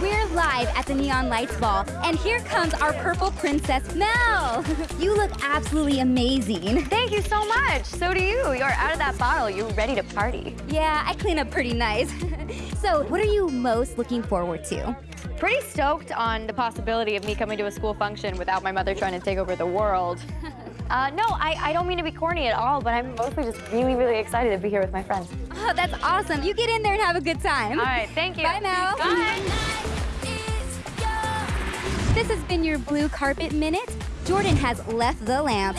We're live at the Neon Lights Ball, and here comes our purple princess, Mal. you look absolutely amazing. Thank you so much. So do you. You're out of that bottle. You're ready to party. Yeah, I clean up pretty nice. so, what are you most looking forward to? Pretty stoked on the possibility of me coming to a school function without my mother trying to take over the world. Uh, no, I, I don't mean to be corny at all, but I'm mostly just really, really excited to be here with my friends. Oh, that's awesome. You get in there and have a good time. All right, thank you. Bye, Mal. Bye. This has been your blue carpet minute. Jordan has left the lamp.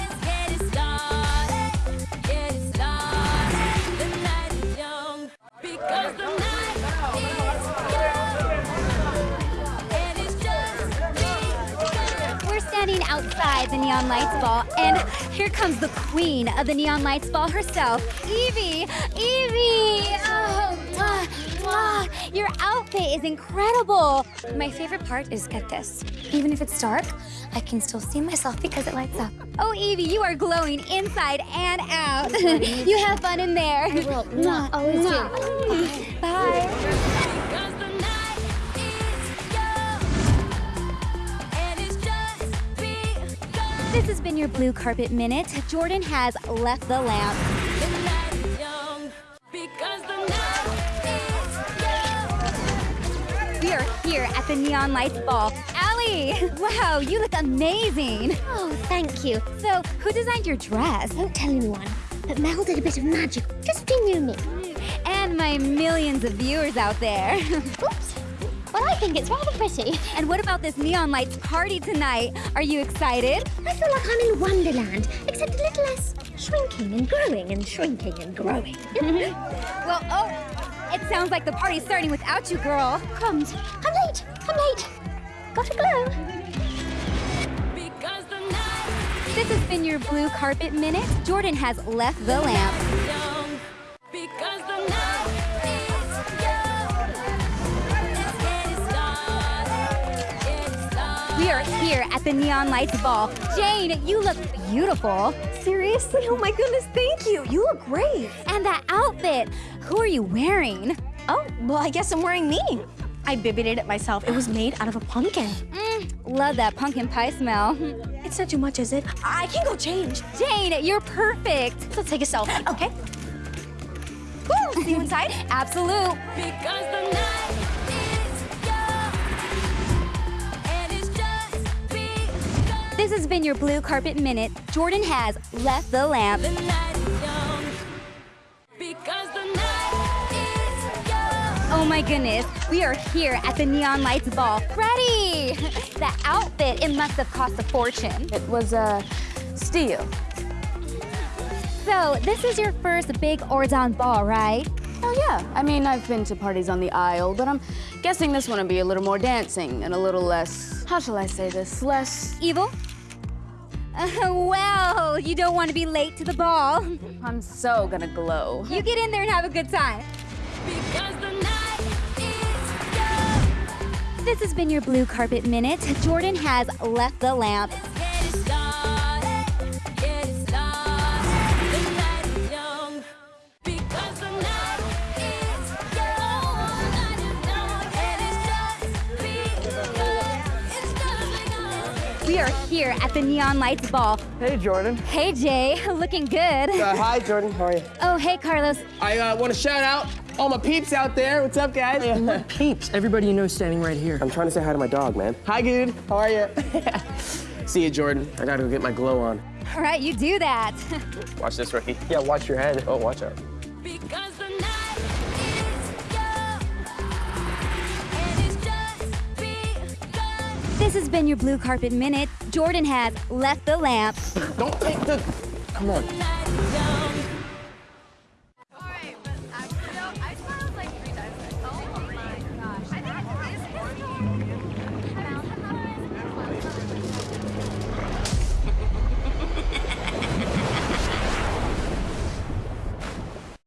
Outside the Neon Lights Ball, and here comes the queen of the Neon Lights Ball herself, Evie. Evie! Oh. Your outfit is incredible. My favorite part is get this. Even if it's dark, I can still see myself because it lights up. Oh, Evie, you are glowing inside and out. you have fun in there. Well, not always do. Bye. Because This has been your blue carpet minute. Jordan has left the lamp. The night is young. Because the night is young. We are here at the Neon Lights Ball. Allie, wow, you look amazing. Oh, thank you. So, who designed your dress? Don't tell anyone. But Mal did a bit of magic just between you and me. And my millions of viewers out there. Oops. Well, I think it's rather pretty. and what about this Neon Lights party tonight? Are you excited? I feel like I'm in Wonderland, except a little less shrinking and growing and shrinking and growing. Well, oh, it sounds like the party's starting without you, girl. Crumbs. I'm late. I'm late. Got a glow. Because the night This has been your blue carpet minute. Jordan has left the lamp. We here at the Neon Lights Ball. Jane, you look beautiful. Seriously? Oh my goodness, thank you. You look great. And that outfit, who are you wearing? Oh, well, I guess I'm wearing me. I bibbied it myself. It was made out of a pumpkin. Mm, love that pumpkin pie smell. It's not too much, is it? I can go change. Jane, you're perfect. Let's take a selfie, okay? Woo, see you inside? Absolute. This has been your blue carpet minute. Jordan has left the lamp. The night is young. Because the night is young. Oh my goodness, we are here at the Neon Lights Ball. Ready! The outfit, it must have cost a fortune. It was a steal. So, this is your first big Auradon ball, right? Oh, yeah. I mean, I've been to parties on the Isle, but I'm guessing this one will be a little more dancing and a little less, how shall I say this, less. Evil? Uh, well, you don't want to be late to the ball. I'm so gonna glow. You get in there and have a good time. Because the night is young. This has been your blue carpet minute. Jordan has left the lamp. We are here at the Neon Lights Ball. Hey, Jordan. Hey, Jay, looking good. Uh, hi, Jordan. How are you? Oh, hey, Carlos. I uh, want to shout out all my peeps out there. What's up, guys? My peeps, everybody you know standing right here. I'm trying to say hi to my dog, man. Hi, dude. How are you? See you, Jordan. I gotta go get my glow on. All right, you do that. Watch this, rookie. Yeah, watch your head. Oh, watch out. Because This has been your blue carpet minute. Jordan has left the lamp. Don't take the. Come on.